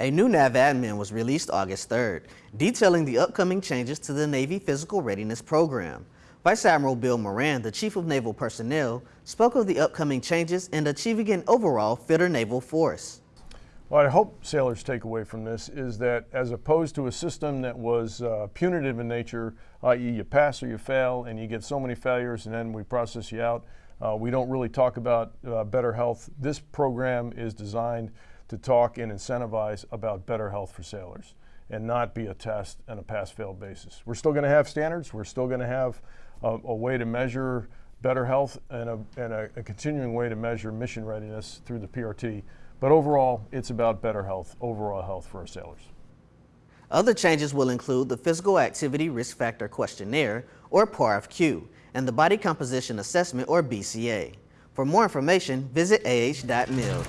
A new NAVADMIN was released August 3rd, detailing the upcoming changes to the Navy Physical Readiness Program. Vice Admiral Bill Moran, the Chief of Naval Personnel, spoke of the upcoming changes and achieving an overall fitter naval force. What I hope sailors take away from this is that as opposed to a system that was uh, punitive in nature, i.e. you pass or you fail and you get so many failures and then we process you out, uh, we don't really talk about uh, better health. This program is designed to talk and incentivize about better health for sailors and not be a test and a pass-fail basis. We're still going to have standards. We're still going to have a, a, way to measure better health and, a, and a, a continuing way to measure mission readiness through the PRT. But overall, it's about better health, overall health for our sailors. Other changes will include the Physical Activity Risk Factor Questionnaire, or PARFQ, and the Body Composition Assessment, or BCA. For more information, visit ah.mil.